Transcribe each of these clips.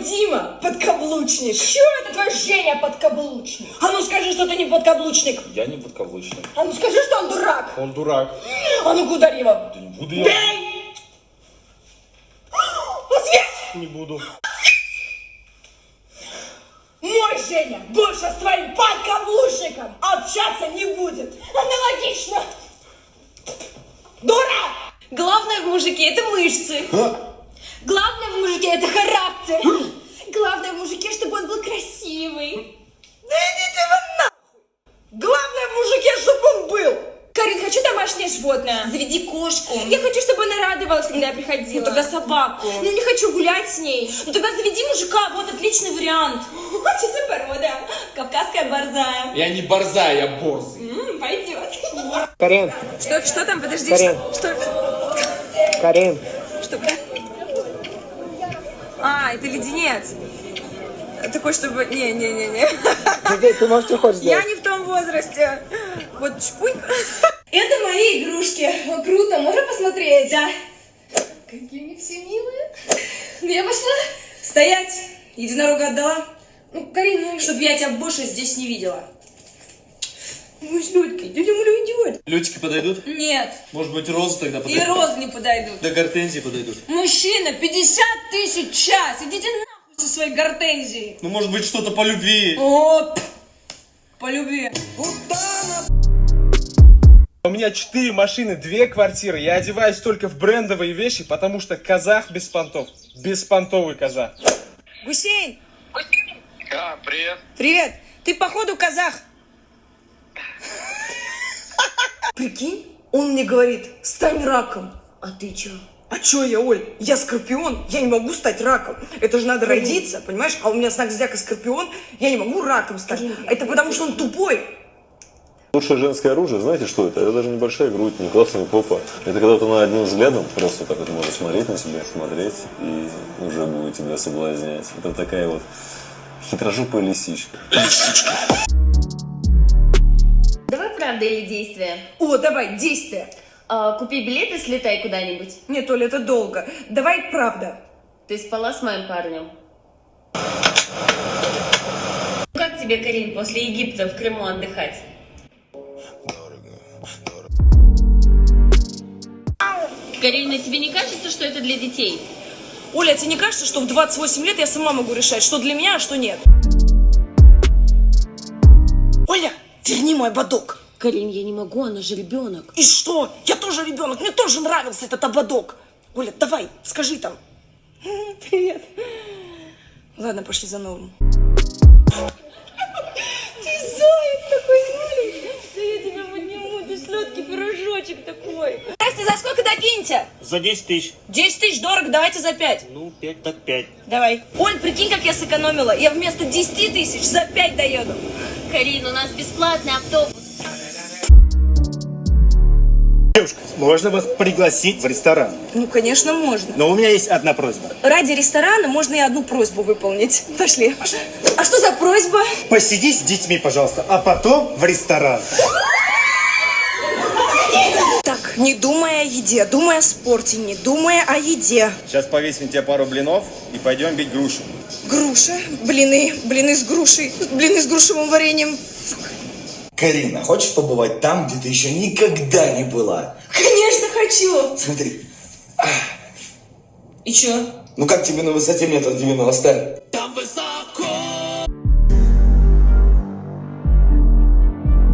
твой Дима подкаблучник. Чё это твой Женя подкаблучник? А ну скажи, что ты не подкаблучник. Я не подкаблучник. А ну скажи, что он дурак. Он дурак. А ну-ка ударь его. Да не буду я. Бей! Ответь! Не буду. Мой Женя больше с твоим подкаблучником общаться не будет. Аналогично. Дура! Главное в мужике это мышцы. Главное в мужике это характер. Главное в мужике, чтобы он был красивый. Да идите вы нахуй! Главное в мужике, чтобы он был! Карин, хочу домашнее животное. Заведи кошку. Я хочу, чтобы она радовалась, когда я приходила. Ну, тогда собаку. Ну, не хочу гулять с ней. Ну, тогда заведи мужика, вот отличный вариант. Что за порода? Кавказская борзая. Я не борзая, я борзый. М, пойдет. Карин, Что, что там? Подожди. Карин. Что? Карин, Что? А, это леденец. Такой, чтобы... Не-не-не-не. ты, ты можешь что хочешь Я сделать? не в том возрасте. Вот чпунь. Это мои игрушки. Круто, можно посмотреть? Да. Какие они все милые. Ну, я пошла. Стоять. Единорога отдала. Ну, Карин, ну... Чтоб я тебя больше здесь не видела. Ну, с Людькой. Дядя Муля уйдет. Лютики подойдут? Нет. Может быть, розы тогда И подойдут? розы не подойдут. Да гортензии подойдут. Мужчина, 50 тысяч час. Идите нахуй со своей гортензией. Ну, может быть, что-то по любви. О, по любви. У меня четыре машины, две квартиры. Я одеваюсь только в брендовые вещи, потому что казах без понтов. Беспонтовый казах. Гусейн, А, привет. привет. Ты походу казах. Прикинь, он мне говорит, стань раком. А ты чё? А чё я, Оль? Я скорпион, я не могу стать раком. Это же надо родиться, понимаешь? А у меня знак зодиака скорпион, я не могу раком стать. Это потому что он тупой. Лучшее женское оружие, знаете, что это? Это даже небольшая грудь, не классная попа. Это когда ты на одним взглядом просто так вот можешь смотреть на себя, смотреть, и уже будет тебя соблазнять. Это такая вот хитрожопая лисичка. Давай правда или действие? О, давай, действие. А, купи билет и слетай куда-нибудь. Нет, Оля, это долго. Давай правда. Ты спала с моим парнем. Как тебе, Карин, после Египта в Крыму отдыхать? Карина, тебе не кажется, что это для детей? Оля, тебе не кажется, что в 28 лет я сама могу решать, что для меня, а что нет? Оля, верни мой ободок. Карин, я не могу, она же ребенок. И что? Я тоже ребенок, мне тоже нравился этот ободок. Оля, давай, скажи там. Привет. Ладно, пошли за новым. Ты заяц такой маленький. Да я тебя подниму, ты сладкий пирожочек такой. Здрасте, за сколько докиньте? За 10 тысяч. 10 тысяч дорого, давайте за 5. Ну, 5 так 5. Давай. Оль, прикинь, как я сэкономила. Я вместо 10 тысяч за 5 доеду. Карин, у нас бесплатный автобус. Можно вас пригласить в ресторан? Ну, конечно, можно. Но у меня есть одна просьба. Ради ресторана можно и одну просьбу выполнить. Пошли. А что за просьба? Посиди с детьми, пожалуйста, а потом в ресторан. Так, не думая о еде, думая о спорте, не думая о еде. Сейчас повесим тебе пару блинов и пойдем бить грушу. Груша, блины, блины с грушей, блины с грушевым вареньем. Карина, хочешь побывать там, где ты еще никогда не была? Конечно, хочу. Смотри, И чё? ну как тебе на высоте метр девяносто?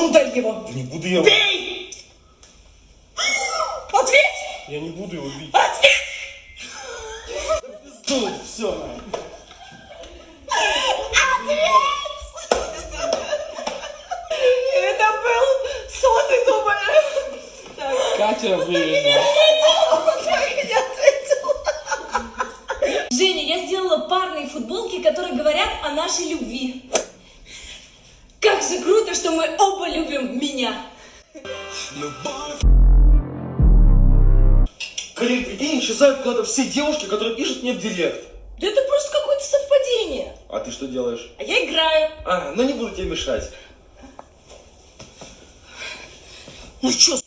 Ударь его. Не буду я... Бей! Ответь! Я не буду его бить. Ответь! Все. Это был сон, ты Катя вывезла. Женя, я сделала парные футболки, которые говорят о нашей любви. Как же круто, что мы оба любим меня. Карин, прикинь, исчезают куда-то все девушки, которые пишут мне в директ. Да это просто какое-то совпадение. А ты что делаешь? А я играю. А, ну не буду тебе мешать. Ну чё, суки,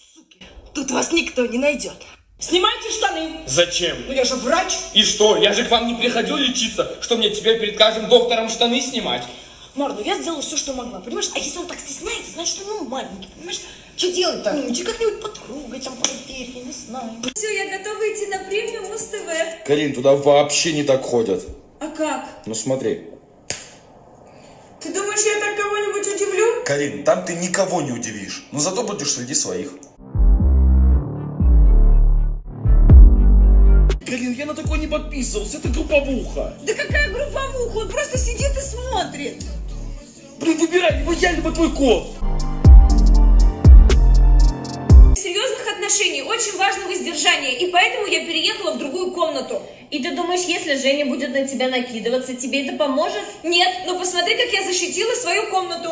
тут вас никто не найдет. Снимайте штаны. Зачем? Ну я же врач. И что? Я же к вам не приходил лечиться. Что мне теперь перед каждым доктором штаны снимать? Мар, ну я сделала все, что могла, понимаешь? А если он так стесняется, значит, он ну, маленький, понимаешь? Что делать-то? Ну, иди как-нибудь потрогать, там, проверь, я не знаю. Все, я готова идти на премию Муз-ТВ. Карин, туда вообще не так ходят. А как? Ну смотри. Ты думаешь, я так кого-нибудь удивлю? Карин, там ты никого не удивишь. Но зато будешь среди своих. Подписывался, это групповуха. Да какая групповуха? Он просто сидит и смотрит. Блин, выбирай, либо я, либо твой кот. серьезных отношений очень важно воздержание, и поэтому я переехала в другую комнату. И ты думаешь, если Женя будет на тебя накидываться, тебе это поможет? Нет, но посмотри, как я защитила свою комнату.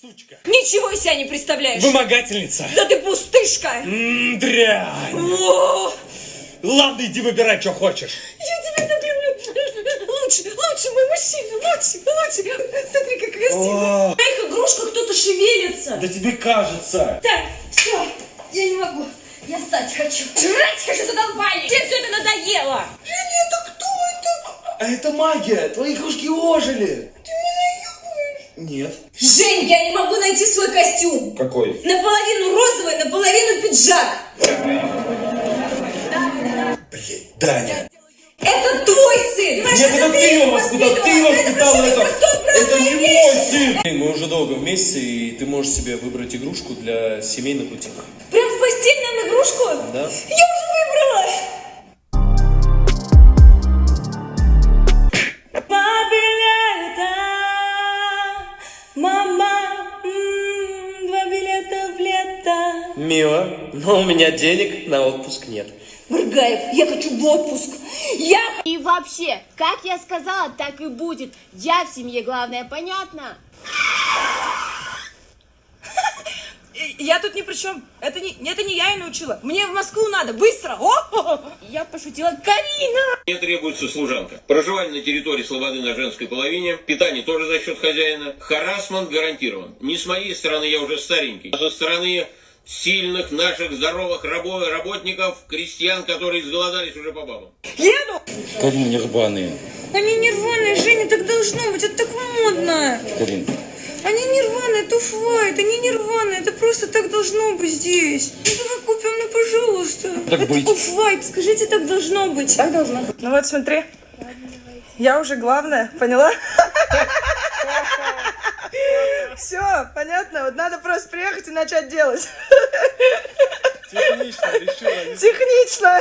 Сучка. Ничего из себя не представляешь. Вымогательница. Да ты пустышка. Дрянь. О, Ладно, иди выбирай, что хочешь. я тебя так люблю. Лучше, лучше мой мужчина, лучше, лучше. Смотри, как красиво. В моих игрушках кто-то шевелится. Да тебе кажется. Так, все, я не могу. Я стать хочу. Жрать хочу, задолбали. Тебе все это надоело. Женя, это кто это? А это магия, твои игрушки ожили. Ты Нет. Жень, я не могу найти свой костюм. Какой? Наполовину розовый, наполовину пиджак. Блин, Даня. Это твой сын. Нет, это ты его воспитал, ты его воспитал это. Это не мой сын. Мы уже долго вместе, и ты можешь себе выбрать игрушку для семейных утех. Прям в постель нам игрушку? Да. Я уже выбрала. Мило, но у меня денег на отпуск нет. Моргаев, я хочу в отпуск. Я И вообще, как я сказала, так и будет. Я в семье главное, понятно? Я тут ни при чем. Это не, это не я ее научила. Мне в Москву надо, быстро. О! Я пошутила. Карина! Мне требуется служанка. Проживание на территории слободы на женской половине. Питание тоже за счет хозяина. Харасмент гарантирован. Не с моей стороны, я уже старенький. А со стороны сильных наших здоровых рабо- работников, крестьян, которые изголодались уже по бабам. Еду! Карин, нерваные. Они нерваные, Женя, так должно быть, это так модно. Карин, Они нерваные, это оф-вайт, они нерваные, это просто так должно быть здесь. Ну давай купим, ну пожалуйста. Так это быть. оф-вайт, скажите, так должно быть. Так должно быть. Ну вот смотри. Я уже главная, поняла? Все, понятно. Вот надо просто приехать и начать делать. Технично решила. Технично.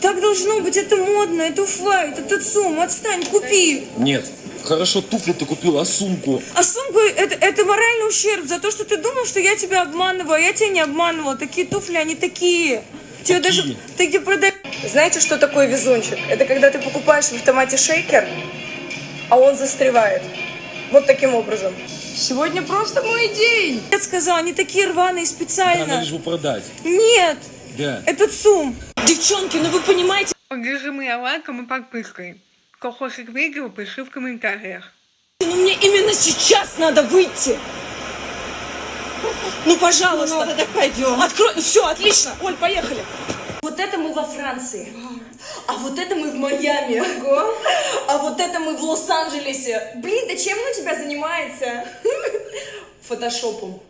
Так должно быть, это модно, это оф-вайт, это ЦУМ, отстань, купи. нет. Хорошо, туфли ты купил, а сумку? А сумка, это, это моральный ущерб за то, что ты думал, что я тебя обманываю, а я тебя не обманывала. Такие туфли, они такие. Тебе даже, ты где продаешь? Знаете, что такое везунчик? Это когда ты покупаешь в автомате шейкер, а он застревает. Вот таким образом. Сегодня просто мой день. Я сказала, они такие рваные Да, специально. надо же продать. Нет, Да. это ЦУМ. Девчонки, ну вы понимаете, Поддержи лайком и подпиской. Кто хочет видео, пиши в комментариях. ну мне именно сейчас надо выйти. Ну, пожалуйста. Ну, тогда пойдем. Открой. Все, отлично. Оль, поехали. Вот это мы во Франции. А вот это мы в Майами. А вот это мы в Лос-Анджелесе. Блин, да чем он у тебя занимается? Фотошопом.